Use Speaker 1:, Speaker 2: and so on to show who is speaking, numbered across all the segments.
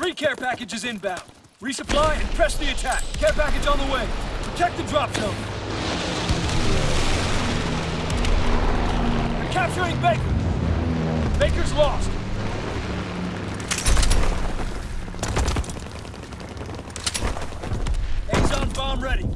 Speaker 1: Three care packages inbound. Resupply and press the attack. Care package on the way. Protect the drop zone. They're capturing Baker. Baker's lost. Azon bomb ready.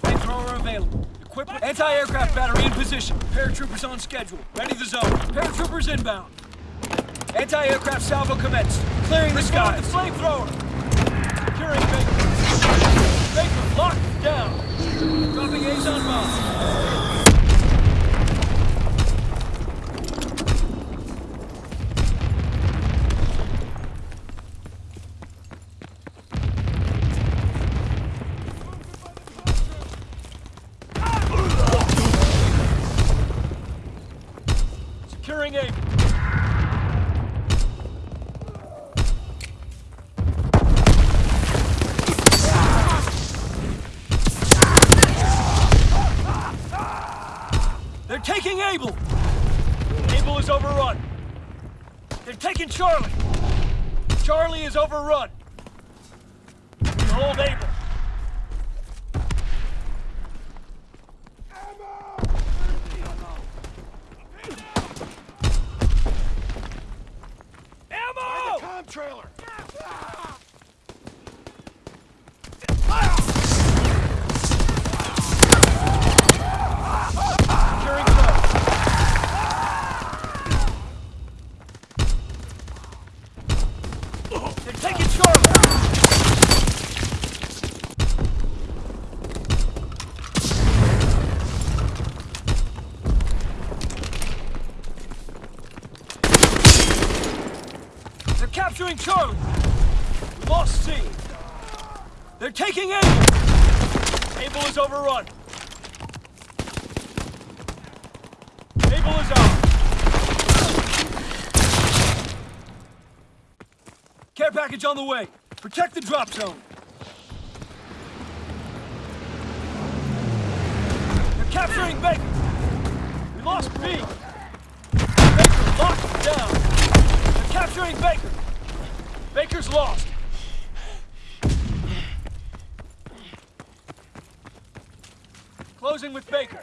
Speaker 1: Flamethrower available. Equipment. Anti-aircraft battery position. Paratroopers on schedule. Ready the zone. Paratroopers inbound. Anti-aircraft salvo commenced. Clearing the skies. the flamethrower. Securing Baker. Baker locked down. Dropping Azon bomb. Taking Able! Able is overrun. They're taking Charlie! Charlie is overrun. Hold Able. Ammo!
Speaker 2: Tom trailer!
Speaker 1: Securing Charlie. They're taking Charlie! They're Charlie! Lost C. They're taking Able! Able is overrun. Able is out. Care package on the way. Protect the drop zone. They're capturing Baker. We lost B. Baker locked down. They're capturing Baker. Baker's lost. Closing with Baker.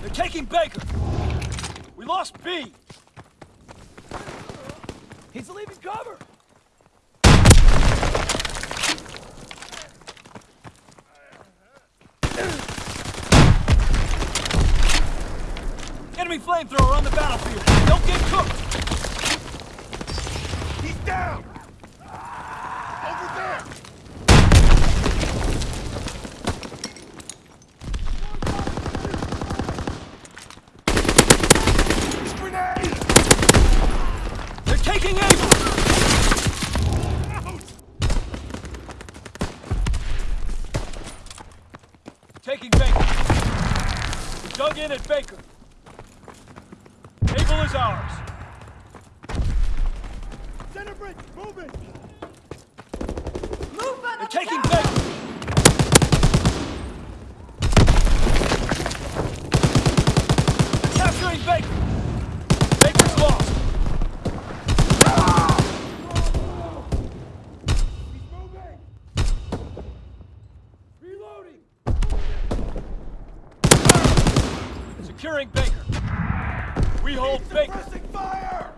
Speaker 1: They're taking Baker. We lost B. He's leaving cover. Enemy flamethrower on the battlefield. Don't get cooked.
Speaker 2: He's down! Over there! Grenade!
Speaker 1: They're taking.
Speaker 2: Out!
Speaker 1: Taking Baker. We dug in at Baker. Able is ours.
Speaker 2: Center bridge, moving!
Speaker 1: They're taking Baker. They're capturing Baker. Baker's lost.
Speaker 2: He's moving! Reloading!
Speaker 1: Securing Baker. We hold Baker.
Speaker 2: Fire!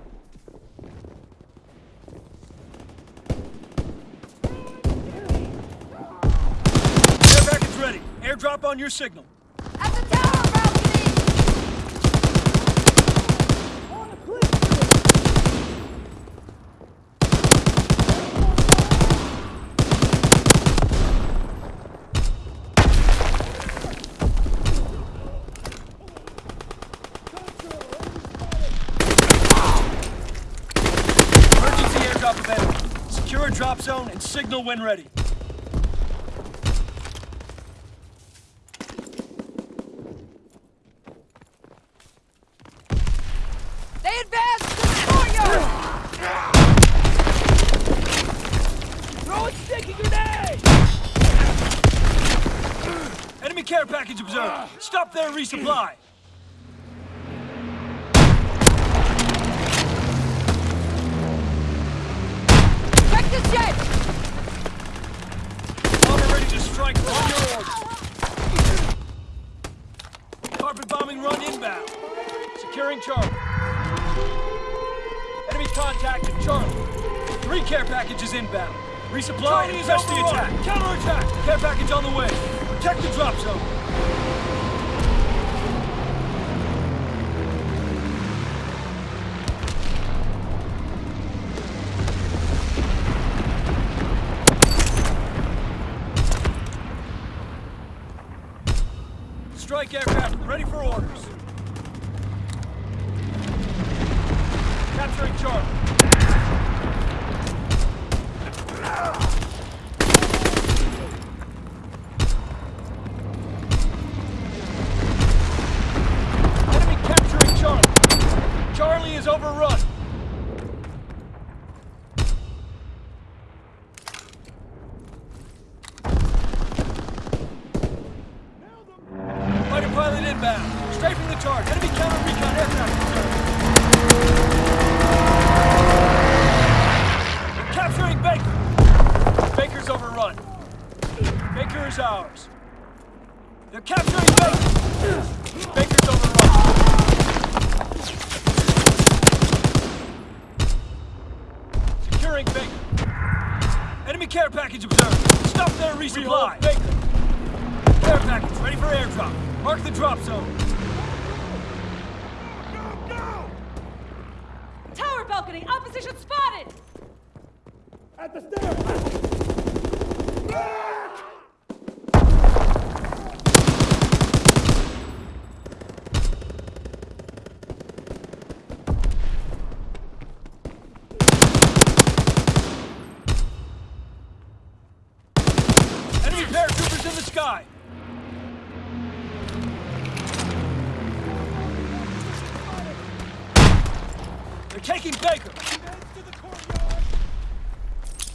Speaker 1: Air package ready. Airdrop on your signal.
Speaker 3: At the tower
Speaker 1: zone and signal when ready.
Speaker 3: They advance to the courtyard! Throw a sticky grenade!
Speaker 1: Enemy care package observed. Stop there, resupply. Charlie. Enemy contact at Charlie. Three care packages inbound. Resupply
Speaker 2: Charlie
Speaker 1: and
Speaker 2: is
Speaker 1: press the attack. Counterattack. Care package on the way. Protect the drop zone. Strike aircraft ready for orders. Capturing Charlie. Enemy capturing Charlie. Charlie is overrun. Fighter pilot inbound. Strafing the target. Enemy counter recon aircraft observed. We're capturing Baker. Baker's overrun. Baker is ours. They're capturing Baker. Baker's overrun. Securing Baker. Enemy care package observed. Stop there, resupply. Baker. Care package ready for airdrop. Mark the drop zone.
Speaker 2: Go, go!
Speaker 3: Tower balcony, opposition spotted!
Speaker 2: At the stairs!
Speaker 1: Enemy paratroopers in the sky. They're taking Baker.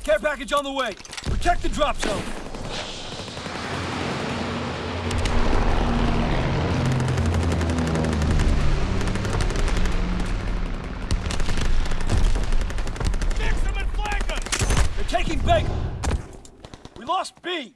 Speaker 1: Care package on the way. Protect the drop zone.
Speaker 2: Fix them and flank them!
Speaker 1: They're taking Baker. We lost B.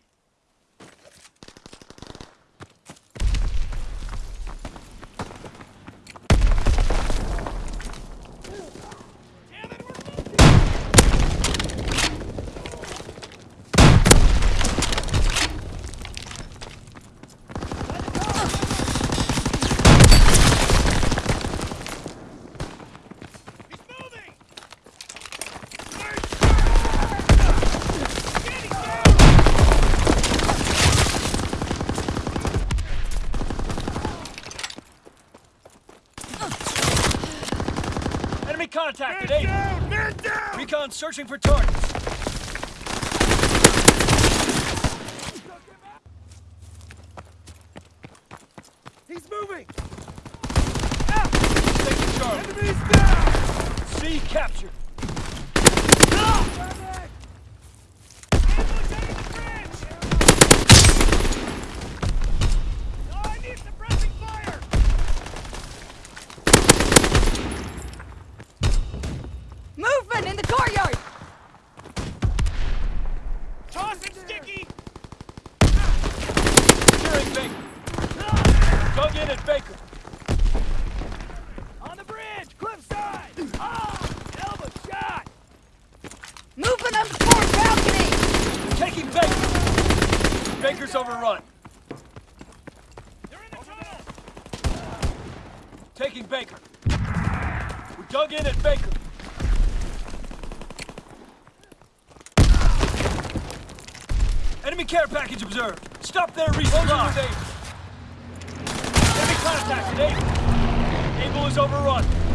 Speaker 1: Enemy contact at
Speaker 2: Man
Speaker 1: 8.
Speaker 2: down! Man down!
Speaker 1: Recon searching for targets.
Speaker 2: He's moving!
Speaker 1: Taking Charlie.
Speaker 2: Enemies down!
Speaker 1: C captured.
Speaker 2: Ambush under the bridge! Oh, I need suppressing fire!
Speaker 3: Movement in the courtyard!
Speaker 2: Tossing sticky!
Speaker 1: Securing Baker. Dug in at Baker.
Speaker 2: On the bridge! Cliffside! Ah! Elbow shot!
Speaker 3: Movement on the port balcony!
Speaker 1: Taking Baker. Baker's overrun.
Speaker 2: They're in the tunnel!
Speaker 1: Taking Baker. We dug in at Baker. Enemy care package observed. Stop there, resupply. Enemy contact at Able. Able is overrun.